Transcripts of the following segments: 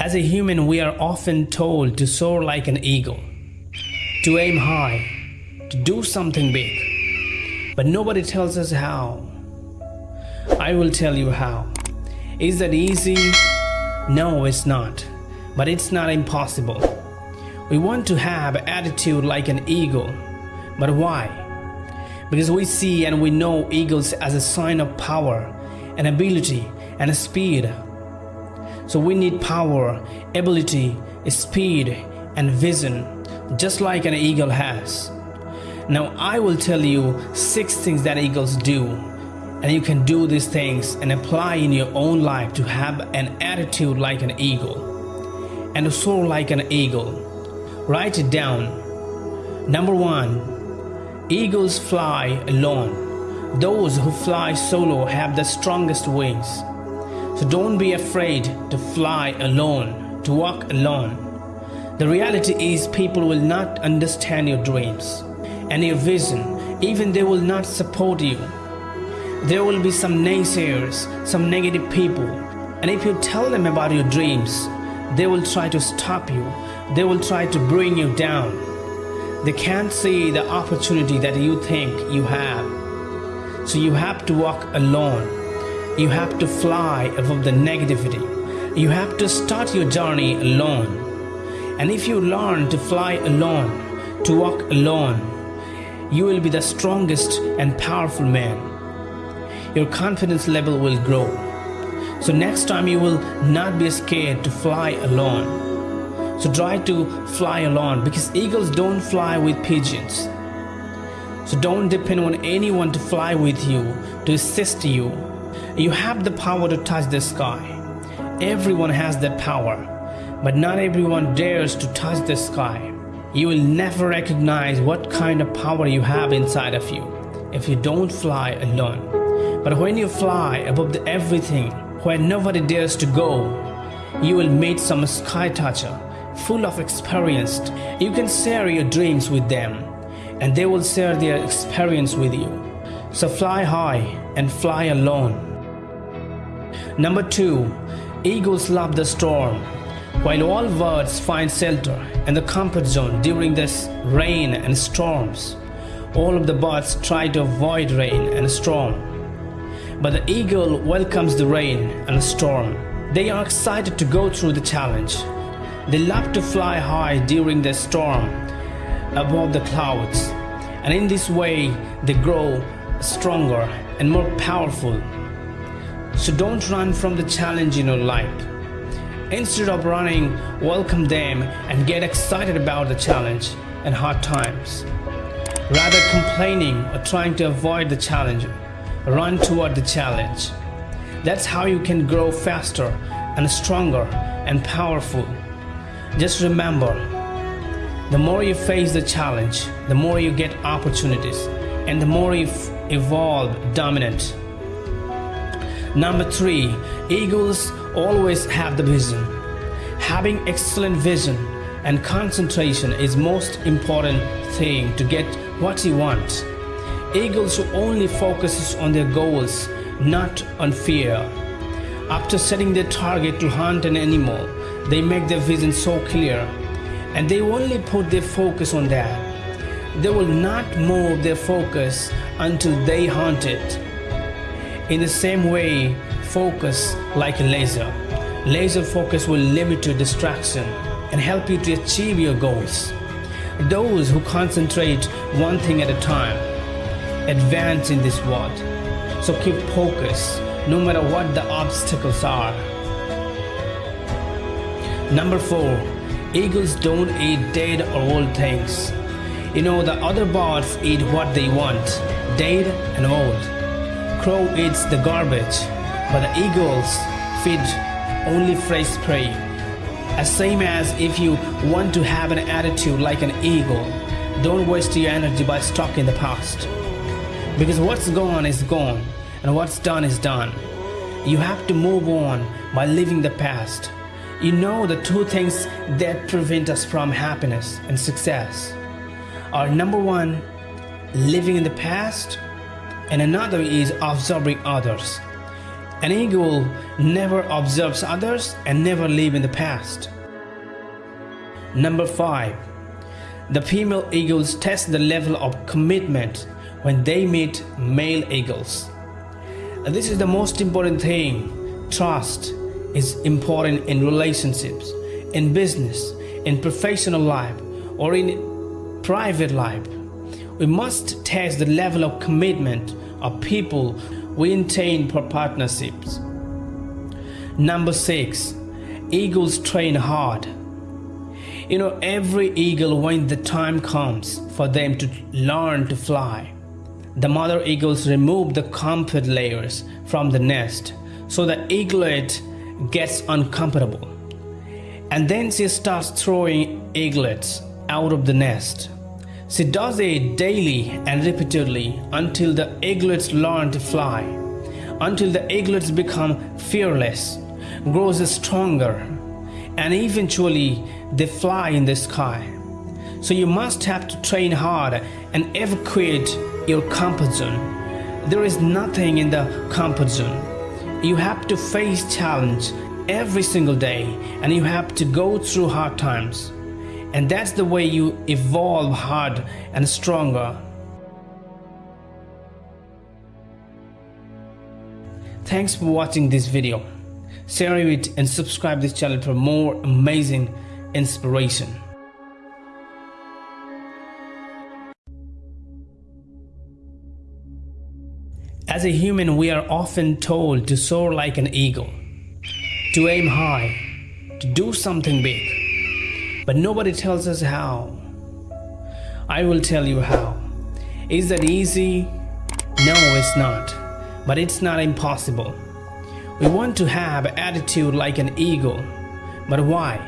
As a human, we are often told to soar like an eagle, to aim high, to do something big. But nobody tells us how. I will tell you how. Is that easy? No, it's not. But it's not impossible. We want to have attitude like an eagle. But why? Because we see and we know eagles as a sign of power and ability and speed. So we need power, ability, speed, and vision, just like an eagle has. Now I will tell you six things that eagles do, and you can do these things and apply in your own life to have an attitude like an eagle and soar like an eagle. Write it down. Number one, eagles fly alone. Those who fly solo have the strongest wings. So don't be afraid to fly alone, to walk alone. The reality is people will not understand your dreams and your vision, even they will not support you. There will be some naysayers, some negative people, and if you tell them about your dreams, they will try to stop you. They will try to bring you down. They can't see the opportunity that you think you have. So you have to walk alone you have to fly above the negativity. You have to start your journey alone. And if you learn to fly alone, to walk alone, you will be the strongest and powerful man. Your confidence level will grow. So next time you will not be scared to fly alone. So try to fly alone because eagles don't fly with pigeons. So don't depend on anyone to fly with you, to assist you, you have the power to touch the sky. Everyone has that power, but not everyone dares to touch the sky. You will never recognize what kind of power you have inside of you if you don't fly alone. But when you fly above everything, where nobody dares to go, you will meet some sky toucher, full of experience. You can share your dreams with them, and they will share their experience with you. So fly high and fly alone. Number two, eagles love the storm. While all birds find shelter in the comfort zone during this rain and storms, all of the birds try to avoid rain and storm. But the eagle welcomes the rain and storm. They are excited to go through the challenge. They love to fly high during the storm above the clouds. And in this way, they grow stronger and more powerful so don't run from the challenge in your life. Instead of running, welcome them and get excited about the challenge and hard times. Rather complaining or trying to avoid the challenge, run toward the challenge. That's how you can grow faster and stronger and powerful. Just remember, the more you face the challenge, the more you get opportunities and the more you evolve dominant Number three, eagles always have the vision. Having excellent vision and concentration is most important thing to get what you want. Eagles who only focuses on their goals, not on fear. After setting their target to hunt an animal, they make their vision so clear and they only put their focus on that. They will not move their focus until they hunt it. In the same way, focus like a laser. Laser focus will limit your distraction and help you to achieve your goals. Those who concentrate one thing at a time advance in this world. So keep focus no matter what the obstacles are. Number four, eagles don't eat dead or old things. You know, the other birds eat what they want, dead and old crow eats the garbage, but the eagles feed only fresh prey. As same as if you want to have an attitude like an eagle, don't waste your energy by stuck in the past. Because what's gone is gone, and what's done is done. You have to move on by living the past. You know the two things that prevent us from happiness and success are number one, living in the past and another is observing others. An eagle never observes others and never live in the past. Number 5. The female eagles test the level of commitment when they meet male eagles. This is the most important thing. Trust is important in relationships, in business, in professional life, or in private life. We must test the level of commitment of people we intend for partnerships. Number six, eagles train hard. You know, every eagle, when the time comes for them to learn to fly, the mother eagles remove the comfort layers from the nest so the eaglet gets uncomfortable. And then she starts throwing eaglets out of the nest. She does it daily and repeatedly until the eaglets learn to fly, until the eaglets become fearless, grows stronger, and eventually they fly in the sky. So you must have to train hard and evacuate your comfort zone. There is nothing in the comfort zone. You have to face challenge every single day and you have to go through hard times. And that's the way you evolve hard and stronger. Thanks for watching this video. Share it and subscribe this channel for more amazing inspiration. As a human, we are often told to soar like an eagle, to aim high, to do something big but nobody tells us how. I will tell you how. Is that easy? No, it's not. But it's not impossible. We want to have attitude like an eagle. But why?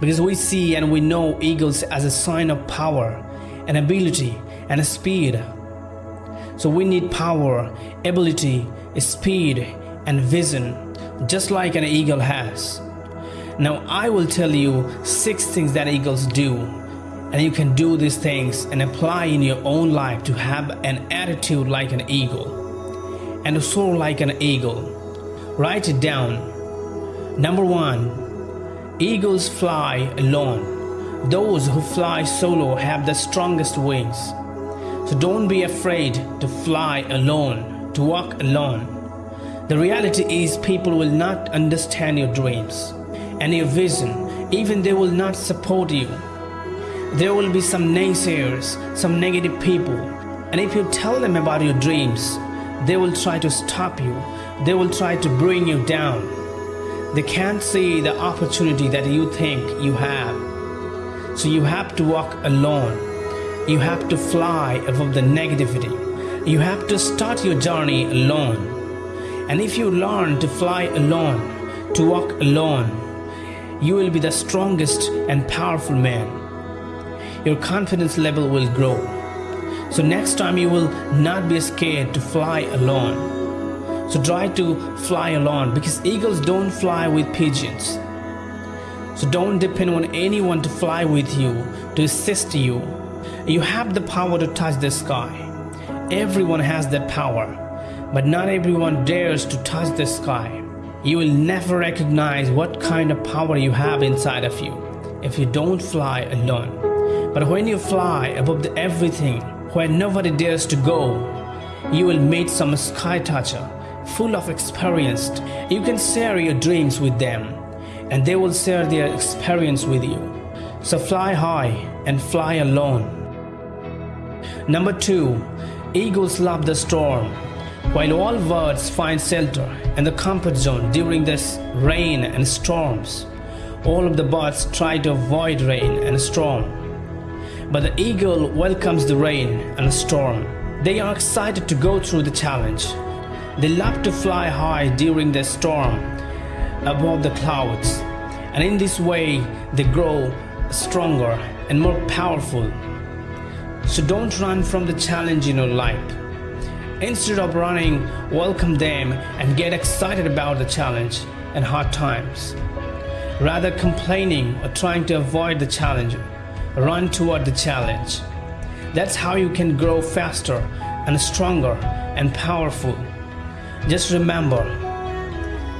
Because we see and we know eagles as a sign of power and ability and speed. So we need power, ability, speed, and vision, just like an eagle has. Now I will tell you six things that eagles do and you can do these things and apply in your own life to have an attitude like an eagle and soar like an eagle. Write it down. Number one, eagles fly alone. Those who fly solo have the strongest wings. So don't be afraid to fly alone, to walk alone. The reality is people will not understand your dreams and your vision, even they will not support you. There will be some naysayers, some negative people, and if you tell them about your dreams, they will try to stop you, they will try to bring you down. They can't see the opportunity that you think you have. So you have to walk alone. You have to fly above the negativity. You have to start your journey alone. And if you learn to fly alone, to walk alone, you will be the strongest and powerful man. Your confidence level will grow. So next time you will not be scared to fly alone. So try to fly alone because eagles don't fly with pigeons. So don't depend on anyone to fly with you, to assist you. You have the power to touch the sky. Everyone has that power, but not everyone dares to touch the sky. You will never recognize what kind of power you have inside of you if you don't fly alone. But when you fly above everything, where nobody dares to go, you will meet some sky toucher, full of experience. You can share your dreams with them, and they will share their experience with you. So fly high and fly alone. Number two, eagles love the storm. While all birds find shelter in the comfort zone during this rain and storms, all of the birds try to avoid rain and storm. But the eagle welcomes the rain and storm. They are excited to go through the challenge. They love to fly high during the storm above the clouds. And in this way, they grow stronger and more powerful. So don't run from the challenge in your life. Instead of running, welcome them and get excited about the challenge and hard times. Rather complaining or trying to avoid the challenge, run toward the challenge. That's how you can grow faster and stronger and powerful. Just remember,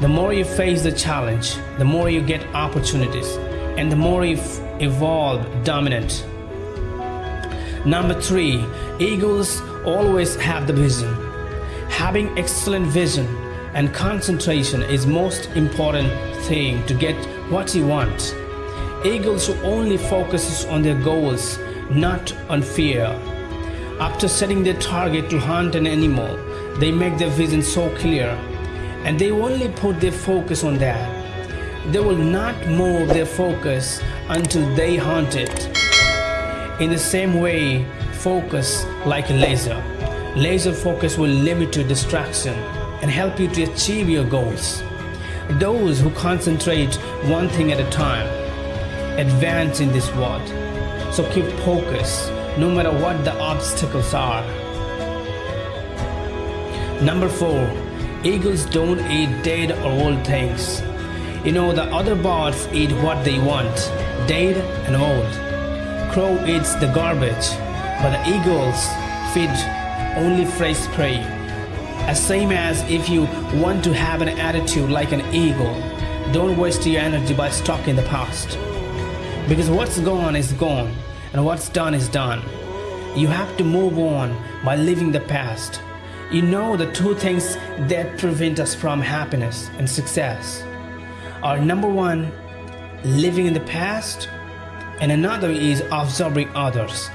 The more you face the challenge, the more you get opportunities, and the more you evolve dominant. Number three, eagles always have the vision. Having excellent vision and concentration is most important thing to get what you want. Eagles only focuses on their goals, not on fear. After setting their target to hunt an animal, they make their vision so clear and they only put their focus on that. They will not move their focus until they hunt it. In the same way, focus like a laser. Laser focus will limit your distraction and help you to achieve your goals. Those who concentrate one thing at a time advance in this world. So keep focus no matter what the obstacles are. Number four, eagles don't eat dead or old things. You know, the other birds eat what they want, dead and old. Crow eats the garbage, but the eagles feed only fresh prey. As same as if you want to have an attitude like an eagle, don't waste your energy by stuck in the past. Because what's gone is gone, and what's done is done. You have to move on by living the past. You know the two things that prevent us from happiness and success are number one, living in the past, and another is observing others.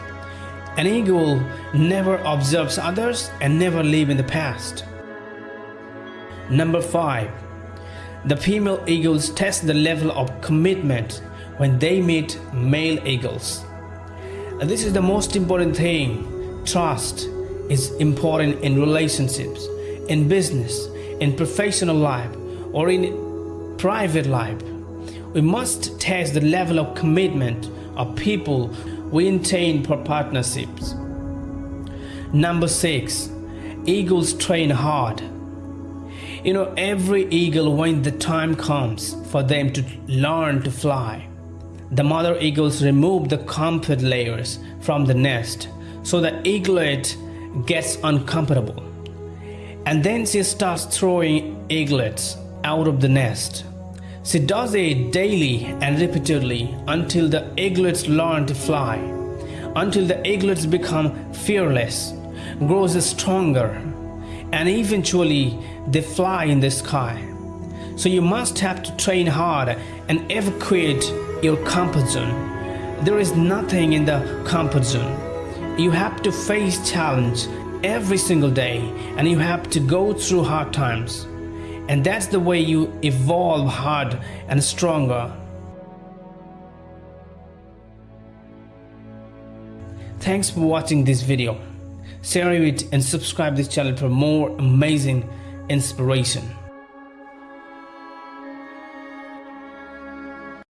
An eagle never observes others and never live in the past. Number five, the female eagles test the level of commitment when they meet male eagles. This is the most important thing. Trust is important in relationships, in business, in professional life, or in private life. We must test the level of commitment of people we intend for partnerships. Number six, eagles train hard. You know, every eagle, when the time comes for them to learn to fly, the mother eagles remove the comfort layers from the nest so the eaglet gets uncomfortable. And then she starts throwing eaglets out of the nest. She does it daily and repeatedly until the eaglets learn to fly, until the eaglets become fearless, grows stronger, and eventually they fly in the sky. So you must have to train hard and ever evacuate your comfort zone. There is nothing in the comfort zone. You have to face challenge every single day and you have to go through hard times. And that's the way you evolve hard and stronger. Thanks for watching this video. Share it and subscribe this channel for more amazing inspiration.